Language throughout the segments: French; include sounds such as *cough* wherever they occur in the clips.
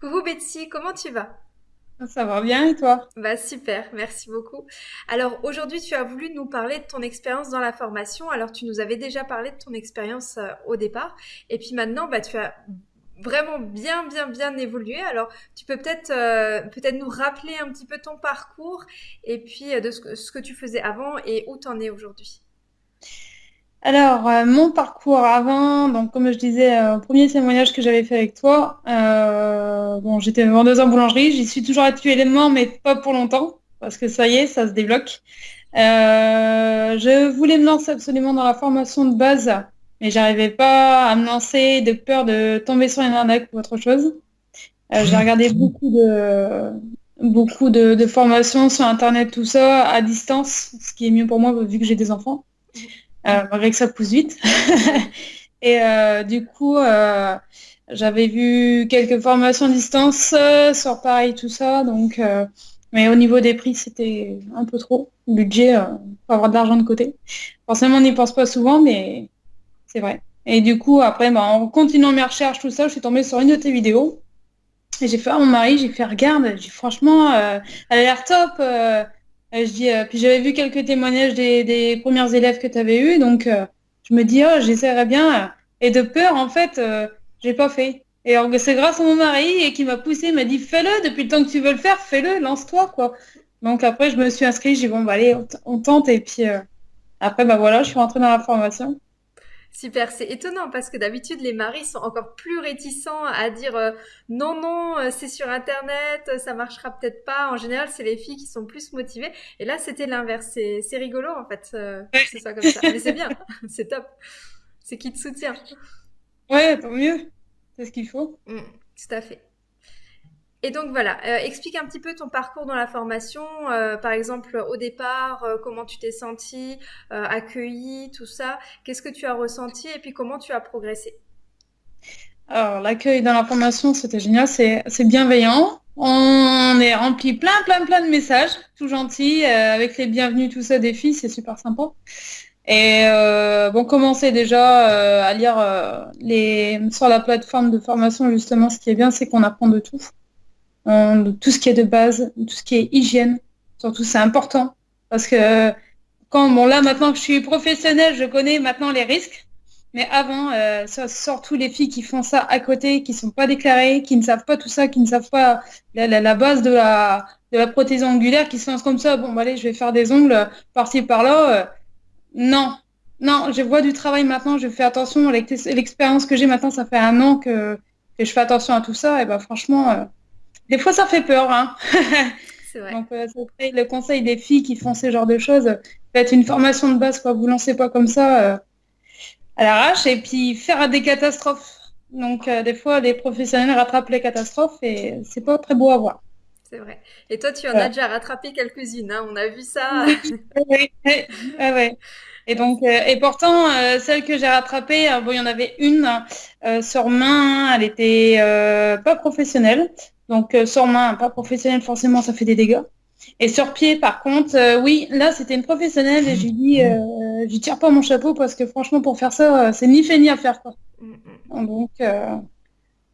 Coucou Betsy, comment tu vas? Ça va bien et toi? Bah super, merci beaucoup. Alors aujourd'hui tu as voulu nous parler de ton expérience dans la formation. Alors tu nous avais déjà parlé de ton expérience euh, au départ et puis maintenant bah tu as vraiment bien bien bien évolué. Alors tu peux peut-être euh, peut-être nous rappeler un petit peu ton parcours et puis euh, de ce que, ce que tu faisais avant et où tu en es aujourd'hui? Alors, euh, mon parcours avant, donc comme je disais, euh, premier témoignage que j'avais fait avec toi, euh, bon, j'étais vendeuse en boulangerie, j'y suis toujours actuellement, mais pas pour longtemps, parce que ça y est, ça se débloque. Je voulais me lancer absolument dans la formation de base, mais j'arrivais pas à me lancer de peur de tomber sur une arnaque ou autre chose. J'ai regardé *laughs* beaucoup de beaucoup de, de formations sur Internet, tout ça, à distance, ce qui est mieux pour moi vu que j'ai des enfants. Euh, malgré que ça pousse vite. *laughs* Et euh, du coup, euh, j'avais vu quelques formations à distance euh, sur Paris, tout ça. Donc, euh, mais au niveau des prix, c'était un peu trop. Budget, euh, faut avoir de l'argent de côté. Forcément, on n'y pense pas souvent, mais c'est vrai. Et du coup, après, bah, en continuant mes recherches, tout ça, je suis tombée sur une de tes vidéos. Et j'ai fait à mon mari, j'ai fait, regarde, j'ai franchement, euh, elle a l'air top. euh, je dis, euh, puis j'avais vu quelques témoignages des, des premières élèves que tu avais eues, donc euh, je me dis, oh, j'essaierai bien. euh, Et de peur, en fait, euh, j'ai pas fait. Et c'est grâce à mon mari qui m'a poussé, m'a dit, fais-le, depuis le temps que tu veux le faire, fais-le, lance-toi, quoi. Donc après, je me suis inscrite, j'ai dit, bon, bah allez, on, on tente, et puis euh, après, bah voilà, je suis rentrée dans la formation. Super, c'est étonnant parce que d'habitude les maris sont encore plus réticents à dire euh, non non euh, c'est sur internet euh, ça marchera peut-être pas. En général c'est les filles qui sont plus motivées et là c'était l'inverse. C'est c'est rigolo en fait euh, que ce soit comme ça. Mais c'est bien, *laughs* c'est top. C'est qui te soutient. Ouais, tant mieux, c'est ce qu'il faut. Mm, tout à fait. Et donc voilà, euh, explique un petit peu ton parcours dans la formation, euh, par exemple au départ, euh, comment tu t'es senti, accueilli, tout ça, qu'est-ce que tu as ressenti et puis comment tu as progressé? Alors, l'accueil dans la formation, c'était génial, c'est bienveillant. On est rempli plein, plein, plein de messages, tout gentils, euh, avec les bienvenus, tout ça des filles, c'est super sympa. Et bon, commencer déjà à lire les sur la plateforme de formation, justement, ce qui est bien, c'est qu'on apprend de tout. Tout ce qui est de base, tout ce qui est hygiène, surtout c'est important. Parce que quand, bon là maintenant que je suis professionnelle, je connais maintenant les risques. Mais avant, euh, surtout les filles qui font ça à côté, qui sont pas déclarées, qui ne savent pas tout ça, qui ne savent pas la, base de la, de la prothèse angulaire, qui se lancent comme ça, bon, bah, allez, je vais faire des ongles par-ci, par-là. euh, non, non, je vois du travail maintenant, je fais attention. L'ex- L'expérience que j'ai maintenant, ça fait un an que, je fais attention à tout ça. Et ben franchement, euh, des fois, ça fait peur, hein. *laughs* C'est vrai. Donc, euh, le conseil des filles qui font ce genre de choses, faites une formation de base, quoi. Vous lancez pas comme ça euh, à l'arrache et puis faire des catastrophes. Donc, euh, des fois, les professionnels rattrapent les catastrophes et c'est pas très beau à voir. C'est vrai. Et toi, tu en as déjà rattrapé quelques-unes, hein, on a vu ça. *laughs* Oui, oui. Et donc, euh, et pourtant, celle que j'ai rattrapée, bon, il y en avait une sur main, elle était pas professionnelle. Donc, euh, sur main, pas professionnelle, forcément, ça fait des dégâts. Et sur pied, par contre, euh, oui, là, c'était une professionnelle et j'ai dit, euh, j'y tire pas mon chapeau parce que franchement, pour faire ça, euh, c'est ni fait ni à faire, quoi. Donc, euh,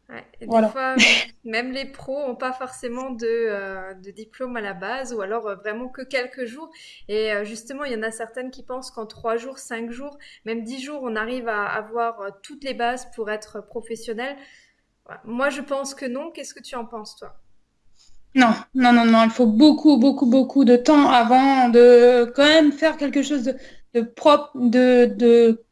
Ouais. Et des voilà. fois, *laughs* même les pros ont pas forcément de, de diplôme à la base, ou alors vraiment que quelques jours. Et justement, il y en a certaines qui pensent qu'en trois jours, cinq jours, même dix jours, on arrive à avoir toutes les bases pour être professionnel. Moi, je pense que non. Qu'est-ce que tu en penses, toi? Non, non, non, non, il faut beaucoup, beaucoup, beaucoup de temps avant de quand même faire quelque chose de, de propre, de, de...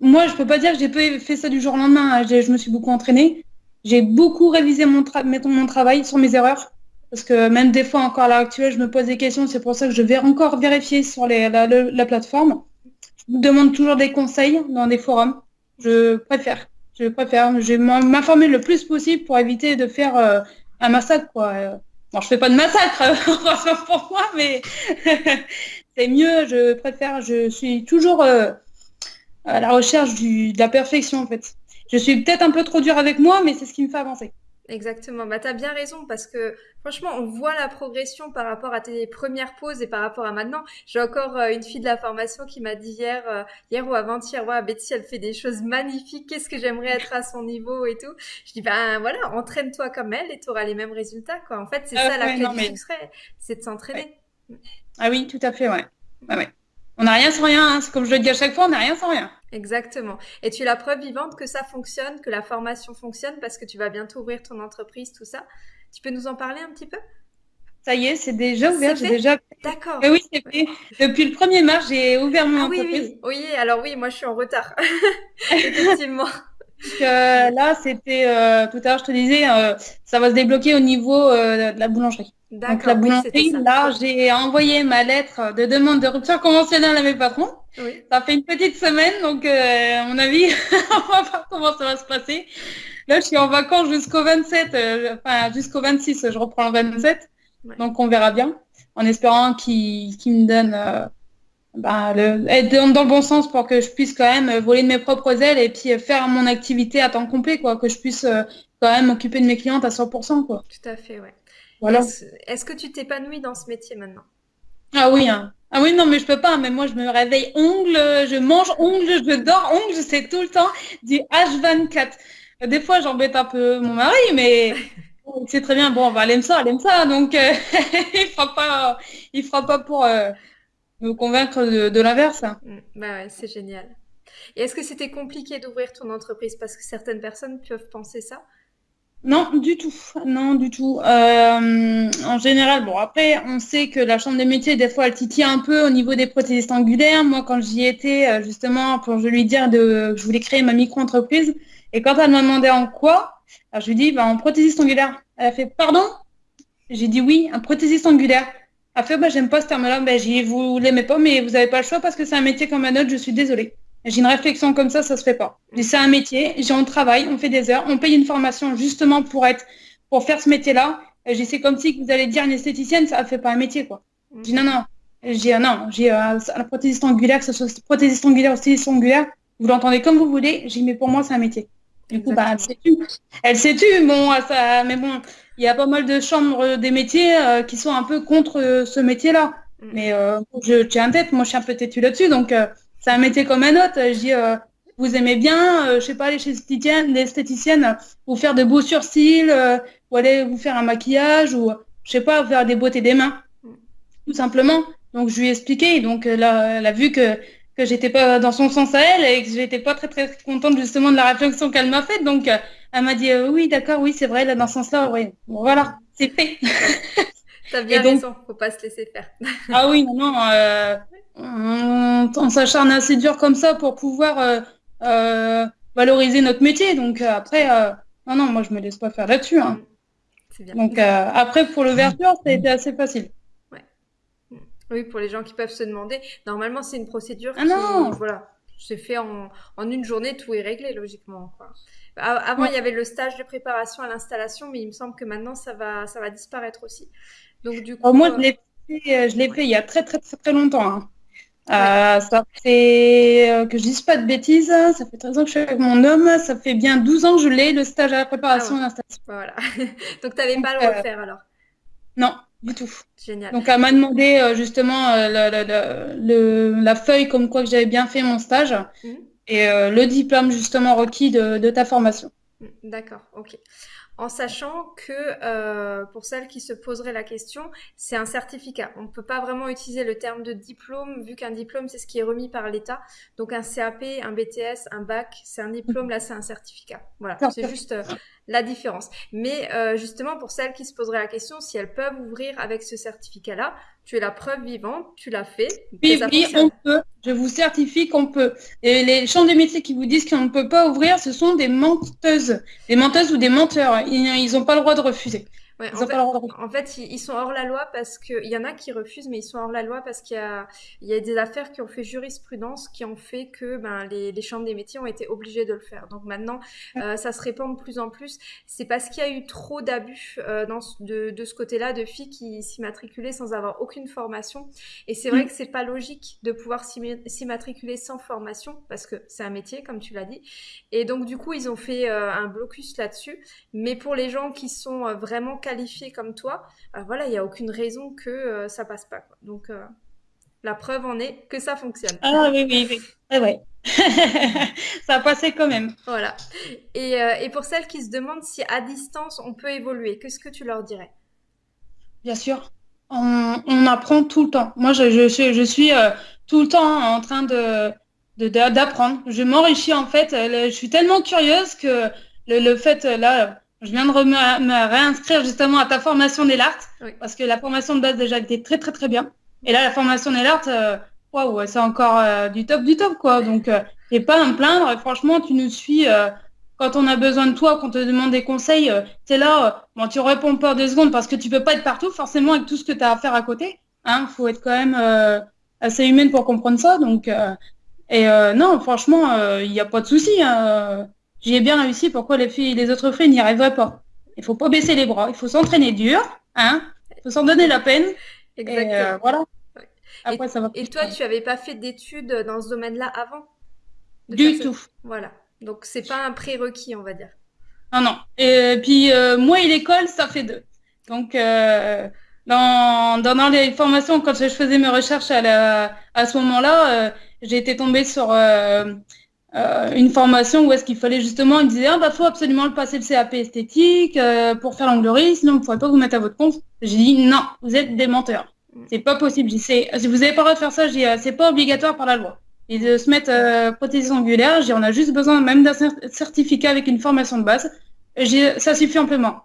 Moi, je peux pas dire que j'ai pas fait ça du jour au lendemain. hein. Je me suis beaucoup entraînée. J'ai beaucoup révisé mon, tra- mon travail sur mes erreurs. Parce que même des fois, encore à l'heure actuelle, je me pose des questions. C'est pour ça que je vais encore vérifier sur les, la, le- la plateforme. Je demande toujours des conseils dans des forums. Je préfère. Je préfère. Je m'informer le plus possible pour éviter de faire euh, un massacre, quoi. Euh, Bon, je fais pas de massacre, *laughs* heureusement pour moi, mais *laughs* c'est mieux. Je préfère. Je suis toujours euh, à la recherche du, de la perfection, en fait. Je suis peut-être un peu trop dure avec moi, mais c'est ce qui me fait avancer. Exactement. Bah, t'as bien raison parce que franchement, on voit la progression par rapport à tes premières pauses et par rapport à maintenant. J'ai encore euh, une fille de la formation qui m'a dit hier, euh, hier ou avant-hier, ouais, Betty, elle fait des choses magnifiques. Qu'est-ce que j'aimerais être à son niveau et tout. Je dis, ben voilà, entraîne-toi comme elle et tu auras les mêmes résultats, quoi. En fait, c'est Ah ça la clé non, du succès, c'est de ouais. s'entraîner. Ah oui, tout à fait, ouais. Ouais, ouais. On n'a rien sans rien, hein. C'est comme je le dis à chaque fois, on n'a rien sans rien. Exactement. Et tu es la preuve vivante que ça fonctionne, que la formation fonctionne parce que tu vas bientôt ouvrir ton entreprise, tout ça. Tu peux nous en parler un petit peu? Ça y est, c'est déjà ouvert, j'ai déjà... D'accord. oui, c'est fait. Depuis le 1er mars, j'ai ouvert mon Ah oui, entreprise. oui, oui, alors oui, moi je suis en retard. *laughs* Effectivement. Euh, là, c'était euh, tout à l'heure, je te disais, euh, ça va se débloquer au niveau euh, de la boulangerie. Donc la oui, boulangerie, là, j'ai envoyé ma lettre de demande de rupture conventionnelle à mes patrons. Oui, Ça fait une petite semaine, donc euh, à mon avis, *laughs* on va voir comment ça va se passer. Là, je suis en vacances jusqu'au 27, euh, enfin jusqu'au 26, je reprends le 27, ouais, donc on verra bien, en espérant qu'ils qu'ils me donnent le, être dans dans le bon sens pour que je puisse quand même euh, voler de mes propres ailes et puis euh, faire mon activité à temps complet, quoi, que je puisse euh, quand même m'occuper de mes clientes à 100%, quoi. tout à fait, ouais. Voilà. est-ce, que tu t'épanouis dans ce métier maintenant? Ah oui, hein. Ah oui, non, mais je peux pas. Mais moi, je me réveille ongle, je mange ongle, je dors ongle, c'est tout le temps du H24. Des fois, j'embête un peu mon mari, mais *laughs* c'est très bien. Bon, bah, elle aime ça, elle aime ça. Donc, euh, *laughs* il fera pas, il fera pas pour euh, me convaincre de, de l'inverse. Mm, Bah ouais, c'est génial. Et est-ce que c'était compliqué d'ouvrir ton entreprise? Parce que certaines personnes peuvent penser ça? Non, du tout. Non, du tout. Euh, en général, bon, après, on sait que la chambre des métiers, des fois, elle titille un peu au niveau des prothésistes angulaires. Moi, quand j'y étais, euh, justement, pour je lui dire de, que je voulais créer ma micro-entreprise, et quand elle m'a demandé en quoi, alors je lui dis, bah, en prothésiste angulaire. Elle a fait, pardon? J'ai dit oui, un prothésiste angulaire. Elle a fait, bah, j'aime pas ce terme-là. Ben, j'ai vous l'aimez pas, mais vous avez pas le choix parce que c'est un métier comme un autre, je suis désolée. J'ai une réflexion comme ça, ça se fait pas. Mm, C'est un métier, j'ai on travaille, on fait des heures, on paye une formation justement pour être, pour faire ce métier-là. J'ai c'est comme si vous allez dire une esthéticienne, ça fait pas un métier, quoi. Je dis, non, non. J'ai ah, non, j'ai euh, la prothésiste angulaire, que ce soit prothésiste angulaire ou styliste angulaire, vous l'entendez comme vous voulez. J'ai mais pour moi, c'est un métier. Du coup, bah, elle s'est tue. Elle s'est tue, bon, ça, mais bon, il y a pas mal de chambres des métiers euh, qui sont un peu contre euh, ce métier-là. Mm, Mais euh, je tiens en tête, moi je suis un peu têtue là-dessus, donc euh, c'est un métier comme un autre. Je dis, euh, vous aimez bien, euh, je sais pas, aller chez l'esthéticienne, l'esthéticienne, euh, vous faire de beaux surcils, euh, ou aller vous faire un maquillage, ou je sais pas, faire des beautés des mains mm. tout simplement. Donc je lui ai expliqué, donc euh, là, elle a vu que, que j'étais pas dans son sens à elle et que j'étais pas très très contente justement de la réflexion qu'elle m'a faite. Donc euh, elle m'a dit euh, oui, d'accord, oui, c'est vrai, là dans ce sens-là, oui. Bon, voilà, c'est fait. *laughs* T'as bien donc, raison, faut pas se laisser faire. ah oui, non, non, euh, on, on s'acharne assez dur comme ça pour pouvoir euh, valoriser notre métier. Donc après, non, non, moi je me laisse pas faire là-dessus. hein. Bien. Donc après, pour l'ouverture, ça a été assez facile. Ouais. Mm. Oui, pour les gens qui peuvent se demander, normalement c'est une procédure Ah qui, non! voilà, c'est fait en, en une journée, tout est réglé logiquement, quoi. Avant, il y avait le stage de préparation à l'installation, mais il me semble que maintenant ça va, ça va disparaître aussi. Donc du Alors, coup, moi, je euh, l'ai fait, euh, je l'ai fait il y a très très très très longtemps. hein. ouais, Euh, ça fait que je dise pas de bêtises, ça fait 13 ans que je suis avec mon homme, ça fait bien 12 ans que je l'ai, le stage à la ah préparation ouais, et l'installation. voilà. *laughs* Donc t'avais Donc, pas à le refaire alors? non, du tout. Génial. Donc, elle m'a demandé justement le- le- le- le- la feuille comme quoi que j'avais bien fait mon stage Mhm. Et euh, le diplôme justement requis de, de ta formation. D'accord, ok. En sachant que euh, pour celles qui se poseraient la question, c'est un certificat. On ne peut pas vraiment utiliser le terme de diplôme, vu qu'un diplôme, c'est ce qui est remis par l'État. Donc un CAP, un BTS, un bac, c'est un diplôme, là c'est un certificat. Voilà, c'est juste euh, la différence. Mais euh, justement, pour celles qui se poseraient la question, si elles peuvent ouvrir avec ce certificat-là, tu es la preuve vivante, tu l'as fait, Oui, oui, on peut. Je vous certifie qu'on peut. Et les chambres de métiers qui vous disent qu'on ne peut pas ouvrir, ce sont des menteuses. Des menteuses ou des menteurs. Ils n'ont pas le droit de refuser. Ouais, en fait, en ils sont hors la loi parce que il y en a qui refusent, mais ils sont hors la loi parce qu'il y a, il y a des affaires qui ont fait jurisprudence, qui ont fait que ben, les, les chambres des métiers ont été obligées de le faire. Donc maintenant, euh, ça se répand de plus en plus c'est parce qu'il y a eu trop d'abus euh, de, de, ce côté-là de filles qui s'immatriculaient sans avoir aucune formation. Et c'est vrai mm. que c'est pas logique de pouvoir s'immatriculer sans formation parce que c'est un métier, comme tu l'as dit. Et donc du coup, ils ont fait euh, un blocus là-dessus. Mais pour les gens qui sont vraiment qualifiés comme toi, voilà, il n'y a aucune raison que ça passe pas. Quoi. Donc la preuve en est que ça fonctionne. Ah oui, oui, oui. Ouais, ouais. *laughs* ça a passé quand même. Voilà. Et, euh, et, pour celles qui se demandent si à distance on peut évoluer, qu'est-ce que tu leur dirais? Bien sûr. On, on, apprend tout le temps. Moi, je, je, je suis euh, tout le temps en train de d'apprendre. je m'enrichis en fait. Je suis tellement curieuse que le, le fait là, je viens de me, réinscrire justement à ta formation des oui. parce que la formation de base déjà était très très très bien. Et là, la formation d'Elart, euh, waouh, c'est encore euh, du top du top, quoi. Donc, euh, et pas à me plaindre. Franchement, tu nous suis quand on a besoin de toi, qu'on te demande des conseils. tu es là, bon, tu réponds pas deux secondes parce que tu peux pas être partout, forcément, avec tout ce que tu as à faire à côté. Hein, faut être quand même assez humaine pour comprendre ça. Donc, et non, franchement, il n'y a pas de souci. Hein. J'y ai bien réussi. Pourquoi les filles, les autres filles n'y arriveraient pas? Il faut pas baisser les bras. Il faut s'entraîner dur. Hein? Il faut s'en donner la peine. Exactement. Et, voilà. Après, et, ça va et toi, tu n'avais pas fait d'études dans ce domaine-là avant? Du tout. Voilà. Donc, c'est pas un prérequis, on va dire. Non, non. Et puis, euh, moi et l'école, ça fait deux. Donc, euh, dans, dans, les formations, quand je faisais mes recherches à, la, à ce moment-là, euh, j'ai été tombée sur une formation où est-ce qu'il fallait justement, il disait, ah bah faut absolument le passer le CAP esthétique pour faire l'anglerie, sinon vous ne pourrez pas vous mettre à votre compte. J'ai dit, non, vous êtes des menteurs. C'est pas possible. Si vous n'avez pas le droit de faire ça, euh, c'est pas obligatoire par la loi. Et de se mettre euh, prothèse angulaire, on a juste besoin même d'un certificat avec une formation de base. Ça suffit amplement.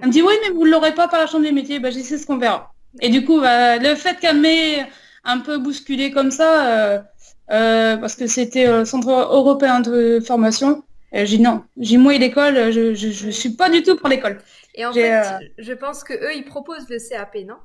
Elle me dit oui, mais vous ne l'aurez pas par la chambre des métiers. Bah, c'est ce qu'on verra. Et du coup, bah, le fait qu'elle m'ait un peu bousculé comme ça, euh, euh, parce que c'était le centre européen de formation, j'ai dit non. J'ai moi l'école, je, je, suis pas du tout pour l'école. Et en fait, je pense que eux, ils proposent le CAP, non?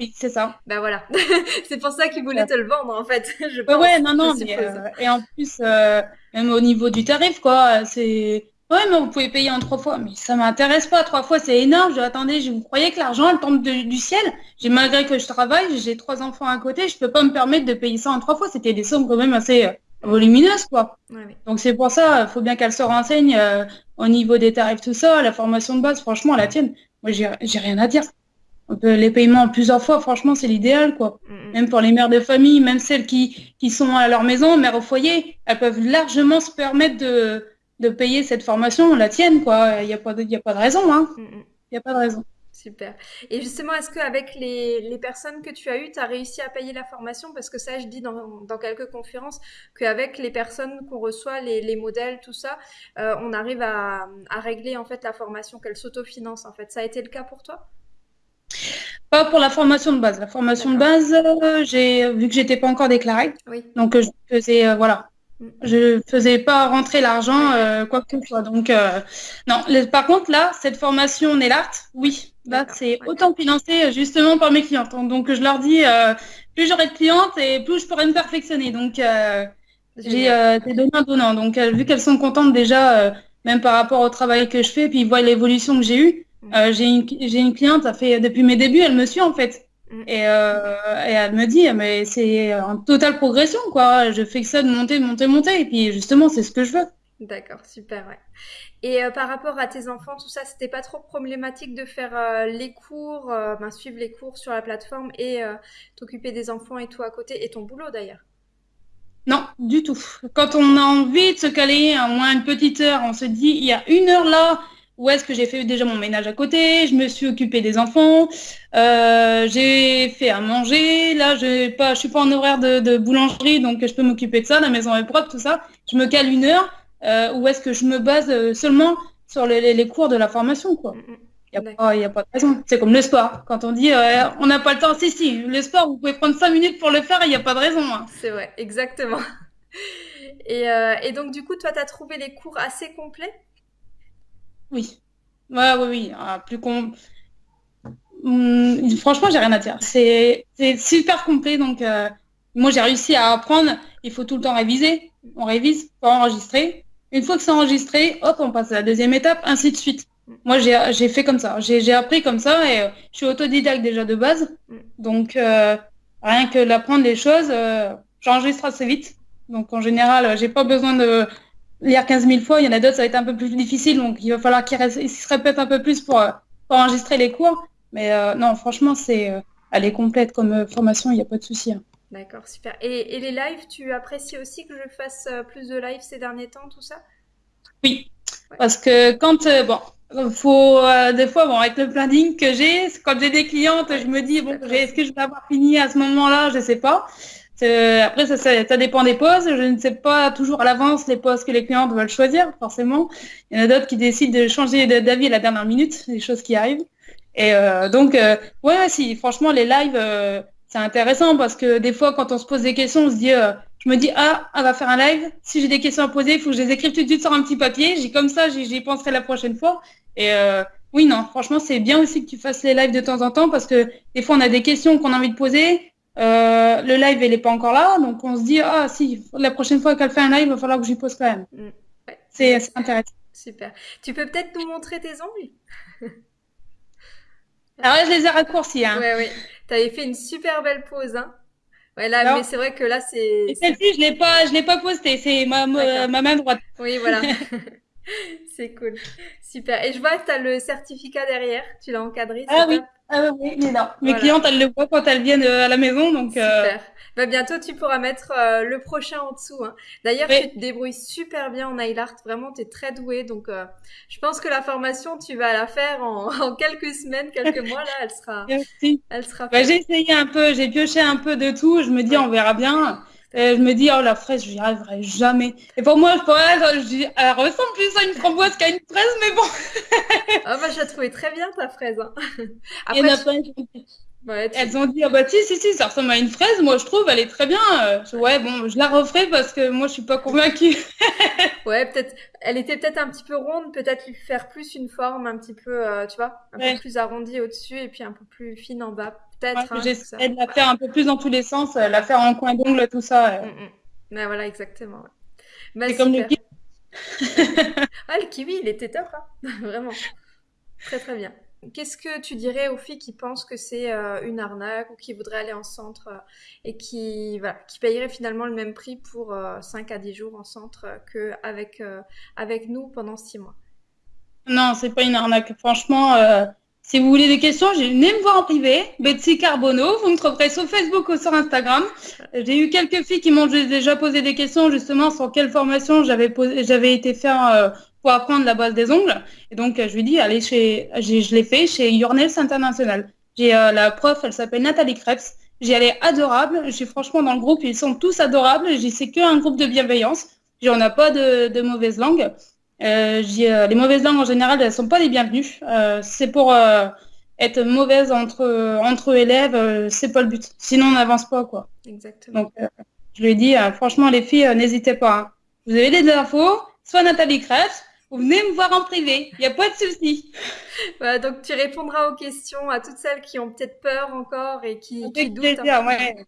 Oui, c'est ça. Ben voilà. *laughs* c'est pour ça qu'ils voulaient te le vendre, en fait. *laughs* Je pense, ouais, non, non. Euh, et en plus, euh, même au niveau du tarif, quoi, c'est. Ouais, mais vous pouvez payer en trois fois. Mais ça m'intéresse pas. Trois fois, c'est énorme. Je attendez, je vous croyais que l'argent, elle tombe du ciel? J'ai malgré que je travaille, j'ai trois enfants à côté, je peux pas me permettre de payer ça en trois fois. C'était des sommes quand même assez euh, volumineuses, quoi. Donc c'est pour ça, il faut bien qu'elle se renseigne au niveau des tarifs, tout ça, la formation de base. Franchement, la tienne, moi, j'ai rien à dire les paiements en plusieurs fois, franchement, c'est l'idéal, quoi. Mm, mm. Même pour les mères de famille, même celles qui, qui sont à leur maison, mères au foyer, elles peuvent largement se permettre de, de payer cette formation, la tienne, quoi. Il n'y a, pas de, a pas de raison, hein. Mm, il n'y a pas de raison. Super. Et justement, est-ce qu'avec les, les personnes que tu as eues, tu as réussi à payer la formation? Parce que ça, je dis dans, dans quelques conférences qu'avec les personnes qu'on reçoit, les, les, modèles, tout ça, euh, on arrive à, à, régler en fait la formation, qu'elle s'autofinancent. En fait, ça a été le cas pour toi? Pas pour la formation de base. La formation de base, euh, j'ai vu que j'étais pas encore déclarée. Donc euh, je faisais euh, voilà. Mm. Je faisais pas rentrer l'argent quoi que ce soit. Donc non. par contre là, cette formation Nellart, oui. Là, c'est autant financé justement par mes clientes. Donc je leur dis plus j'aurai de clientes et plus je pourrai me perfectionner. Donc j'ai des donnants donnant. Donc vu qu'elles sont contentes déjà, même par rapport au travail que je fais, puis ils voient l'évolution que j'ai eue. Euh, j'ai une, une, cliente, ça fait depuis mes débuts, elle me suit en fait. Mm. Et, euh, et, elle me dit, mais c'est en totale progression, quoi. Je fais que ça de monter, de monter, monter. Et puis justement, c'est ce que je veux. D'accord, super, ouais. Et euh, par rapport à tes enfants, tout ça, c'était pas trop problématique de faire les cours, ben, suivre les cours sur la plateforme et t'occuper des enfants et tout à côté, et ton boulot d'ailleurs? Non, du tout. Quand on a envie de se caler à moins une petite heure, on se dit, il y a une heure là, où est-ce que j'ai fait déjà mon ménage à côté, je me suis occupée des enfants, euh, j'ai fait à manger, là je pas, je suis pas en horaire de, boulangerie donc je peux m'occuper de ça, la maison est propre, tout ça. Je me cale une heure euh, où est-ce que je me base euh, seulement sur les, cours de la formation quoi. Mm, mm. Il n'y a, pas, a pas de raison. C'est comme le sport. Quand on dit on n'a pas le temps, si, si, le sport, vous pouvez prendre cinq minutes pour le faire il n'y a pas de raison. Hein. C'est vrai, exactement. *laughs* Et, et, donc, du coup, toi, tu as trouvé les cours assez complets? Oui. Ouais, oui, oui. Ah, plus con... Hum, franchement, j'ai rien à dire. C'est super complet. Donc, euh, moi, j'ai réussi à apprendre. Il faut tout le temps réviser. On révise pour enregistrer. Une fois que c'est enregistré, hop, on passe à la deuxième étape, ainsi de suite. Moi, j'ai fait comme ça. J'ai appris comme ça et euh, je suis autodidacte déjà de base. Donc, euh, rien que d'apprendre les choses, j'enregistre assez vite. Donc, en général, j'ai pas besoin de lire 15 000 fois. Il y en a d'autres, ça va être un peu plus difficile. Donc, il va falloir qu'ils se répètent un peu plus pour, pour enregistrer les cours. Mais non, franchement, c'est elle est complète comme formation, il n'y a pas de souci. Hein. D'accord, super. Et, et, les lives, tu apprécies aussi que je fasse plus de lives ces derniers temps, tout ça? Oui, parce que quand, bon, faut euh, des fois bon avec le planning que j'ai quand j'ai des clientes je me dis bon est-ce que je vais avoir fini à ce moment-là? Je sais pas après ça, ça, dépend des pauses je ne sais pas toujours à l'avance les pauses que les clientes veulent choisir forcément il y en a d'autres qui décident de changer d'avis à la dernière minute des choses qui arrivent et euh, donc euh, ouais si franchement les lives c'est intéressant parce que des fois quand on se pose des questions on se dit je me dis, ah, on va faire un live. Si j'ai des questions à poser, il faut que je les écrive tout de suite sur un petit papier. J'ai comme ça, j'y penserai la prochaine fois. Et euh, oui, non, franchement, c'est bien aussi que tu fasses les lives de temps en temps parce que des fois, on a des questions qu'on a envie de poser. Euh, le live, il n'est pas encore là. Donc, on se dit, ah, si, la prochaine fois qu'elle fait un live, il va falloir que j'y pose quand même. Mm. C'est intéressant. Super. Tu peux peut-être nous montrer tes ongles? Alors là, je les ai raccourcis. Hein. Oui, oui. Tu avais fait une super belle pause. Hein. Ouais, là, mais c'est vrai que là, c'est. Celle-ci, je l'ai pas, je l'ai pas postée. C'est ma, ma, main droite. Oui, voilà. *laughs* *laughs* c'est cool. Super. Et je vois que tu as le certificat derrière. Tu l'as encadré. Ah oui. Ah oui, il est là. Mes clientes, elles le voient quand elles viennent euh, à la maison. Donc, euh, Super. Bah, bientôt, tu pourras mettre euh, le prochain en dessous. Hein. D'ailleurs, tu te débrouilles super bien en nail art. Vraiment, tu es très douée. Donc, euh, je pense que la formation, tu vas la faire en, *laughs* en quelques semaines, quelques mois. Là, elle sera. *laughs* Elle sera bah, j'ai essayé un peu, j'ai pioché un peu de tout. Je me dis, on verra bien. Et je me dis, oh, la fraise, je n'y arriverai jamais. Et pour moi, je, je dis, elle ressemble plus à une framboise qu'à une fraise, mais bon. ah, bah, j'ai trouvé très bien ta fraise. Hein. *laughs* Après, Il y en a pas elles ont dit, ah bah si, si, si, ça ressemble à une fraise, moi je trouve, elle est très bien. ouais, bon, je la referai parce que moi je suis pas convaincue. *laughs* ouais, peut-être, elle était peut-être un petit peu ronde, peut-être lui faire plus une forme un petit peu, euh, tu vois, un peu plus arrondie au-dessus et puis un peu plus fine en bas, peut-être. Hein, J'essaie de la faire un peu plus dans tous les sens, euh, la faire en coin d'ongle, tout ça. Mm, mm. Ben voilà, exactement. Bah, c'est comme le kiwi. *laughs* ah, le kiwi, il était top, hein *laughs* vraiment. Très très bien. Qu'est-ce que tu dirais aux filles qui pensent que c'est euh, une arnaque ou qui voudraient aller en centre euh, et qui, voilà, qui payeraient finalement le même prix pour 5 euh, à 10 jours en centre qu'avec avec nous pendant 6 mois? Non, c'est pas une arnaque. Franchement, si vous voulez des questions, venez me voir en privé. Betsy Carbono, vous me trouverez sur Facebook ou sur Instagram. J'ai eu quelques filles qui m'ont déjà posé des questions justement sur quelle formation j'avais été faire pour apprendre la base des ongles. Et donc, je lui dis, allez chez, je l'ai fait chez Yournels International. J'ai euh, la prof, elle s'appelle Nathalie Krebs. J'y allais adorable. J'ai franchement dans le groupe, ils sont tous adorables. J'y sais qu'un groupe de bienveillance. J'en ai pas de, de mauvaises langues. Euh, euh, les mauvaises langues en général, elles sont pas les bienvenues. Euh, c'est pour euh, être mauvaise entre entre élèves, c'est pas le but. Sinon, on n'avance pas quoi. Exactement. Donc, je lui ai dit, franchement, les filles, n'hésitez pas. Hein. Vous avez des infos, soit Nathalie Krebs, vous venez me voir en privé, il n'y a pas de souci. *laughs* donc tu répondras aux questions à toutes celles qui ont peut-être peur encore et qui, qui doutent. ouais.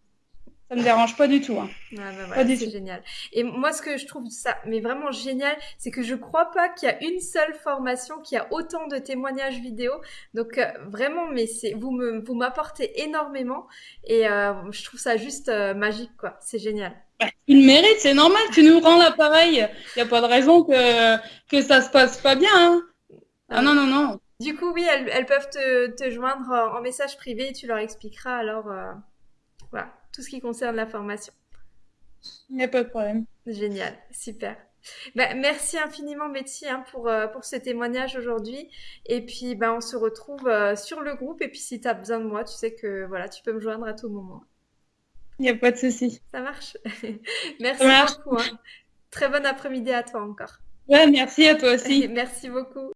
Ça me dérange pas du tout. Hein. Ah bah c'est génial. Et moi, ce que je trouve ça, mais vraiment génial, c'est que je crois pas qu'il y a une seule formation qui a autant de témoignages vidéo. Donc euh, vraiment, mais c'est vous me vous m'apportez énormément et euh, je trouve ça juste euh, magique quoi. C'est génial. Bah, tu le mérites, c'est normal. Tu nous rends l'appareil. Il n'y a pas de raison que que ça se passe pas bien. Hein. Ah non non non. Du coup, oui, elles, elles peuvent te, te joindre en message privé. Tu leur expliqueras alors. Voilà tout ce qui concerne la formation. Il n'y a pas de problème. Génial, super. Bah, merci infiniment Betty hein, pour, euh, pour ce témoignage aujourd'hui. Et puis bah, on se retrouve euh, sur le groupe. Et puis si tu as besoin de moi, tu sais que voilà, tu peux me joindre à tout moment. Il n'y a pas de souci. Ça marche? *laughs* merci beaucoup. Hein. Très bon après-midi à toi encore. Ouais, merci à toi aussi. *laughs* merci beaucoup.